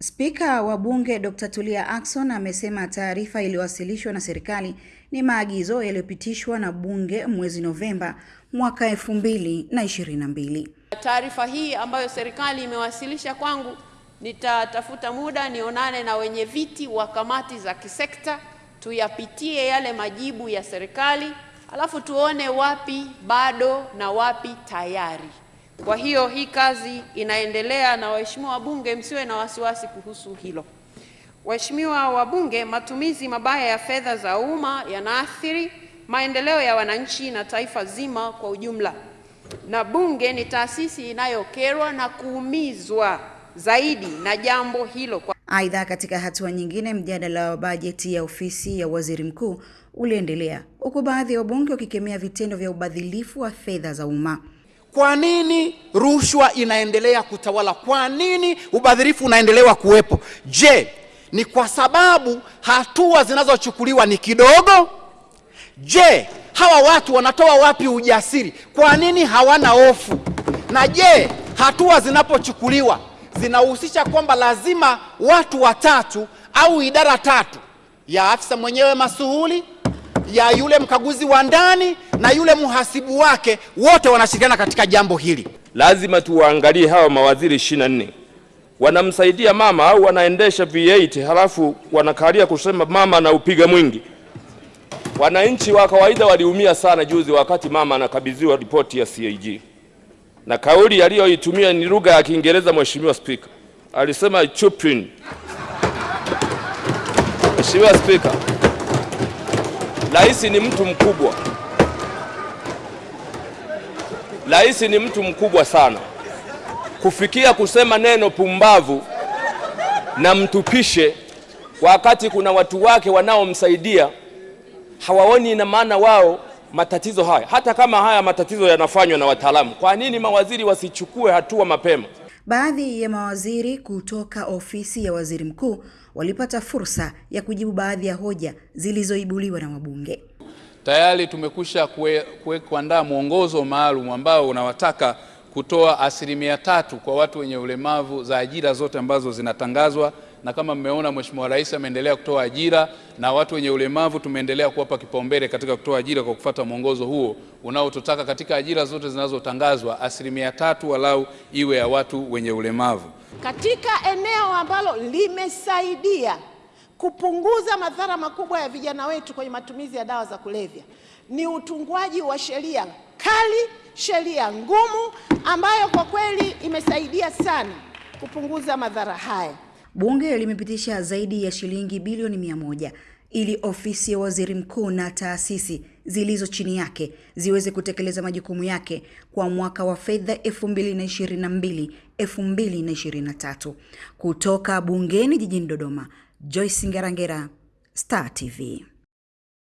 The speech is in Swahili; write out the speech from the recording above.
Spika wa Bunge Dr. Tulia Ackson amesema taarifa iliyowasilishwa na serikali ni maagizo yaliyopitishwa na Bunge mwezi Novemba mwaka 2022. Taarifa hii ambayo serikali imewasilisha kwangu, nitatafuta muda nionane na wenye viti wa kamati za kisekta, tuyapitie yale majibu ya serikali, alafu tuone wapi bado na wapi tayari. Kwa hiyo hii kazi inaendelea, na waheshimiwa wabunge, msiwe na wasiwasi kuhusu hilo. Waheshimiwa wabunge, matumizi mabaya ya fedha za umma yanaathiri maendeleo ya wananchi na taifa zima kwa ujumla, na Bunge ni taasisi inayokerwa na kuumizwa zaidi na jambo hilo. Aidha, katika hatua nyingine, mjadala wa bajeti ya ofisi ya waziri mkuu uliendelea huku baadhi ya wabunge wakikemea vitendo vya ubadhilifu wa fedha za umma. Kwa nini rushwa inaendelea kutawala? Kwa nini ubadhirifu unaendelewa kuwepo? Je, ni kwa sababu hatua zinazochukuliwa ni kidogo? Je, hawa watu wanatoa wapi ujasiri? Kwa nini hawana hofu? Na je, hatua zinapochukuliwa zinahusisha kwamba lazima watu watatu au idara tatu ya afisa mwenyewe masuhuli ya yule mkaguzi wa ndani na yule mhasibu wake wote wanashirikiana katika jambo hili. Lazima tuwaangalie hawa mawaziri 24 wanamsaidia mama au wanaendesha V8 halafu wanakalia kusema mama anaupiga mwingi. Wananchi wa kawaida waliumia sana juzi wakati mama anakabidhiwa ripoti ya CAG, na kauli aliyoitumia ni lugha ya Kiingereza. Mheshimiwa Spika alisema chupin. Mheshimiwa Spika, Rais ni mtu mkubwa. Rais ni mtu mkubwa sana kufikia kusema neno pumbavu na mtupishe, wakati kuna watu wake wanaomsaidia hawaoni ina maana wao matatizo haya, hata kama haya matatizo yanafanywa na wataalamu. Kwa nini mawaziri wasichukue hatua mapema? Baadhi ya mawaziri kutoka ofisi ya waziri mkuu walipata fursa ya kujibu baadhi ya hoja zilizoibuliwa na wabunge. Tayari tumekusha kuandaa mwongozo maalum ambao unawataka kutoa asilimia tatu kwa watu wenye ulemavu za ajira zote ambazo zinatangazwa, na kama mmeona Mheshimiwa Rais ameendelea kutoa ajira na watu wenye ulemavu tumeendelea kuwapa kipaumbele katika kutoa ajira kwa kufata mwongozo huo unaototaka katika ajira zote zinazotangazwa asilimia tatu walau iwe ya watu wenye ulemavu. Katika eneo ambalo limesaidia kupunguza madhara makubwa ya vijana wetu kwenye matumizi ya dawa za kulevya ni utungwaji wa sheria kali, sheria ngumu ambayo kwa kweli imesaidia sana kupunguza madhara haya. Bunge limepitisha zaidi ya shilingi bilioni mia moja ili ofisi ya waziri mkuu na taasisi zilizo chini yake ziweze kutekeleza majukumu yake kwa mwaka wa fedha 2022 2023. Kutoka bungeni jijini Dodoma, Joyce Ngerangera, Star TV.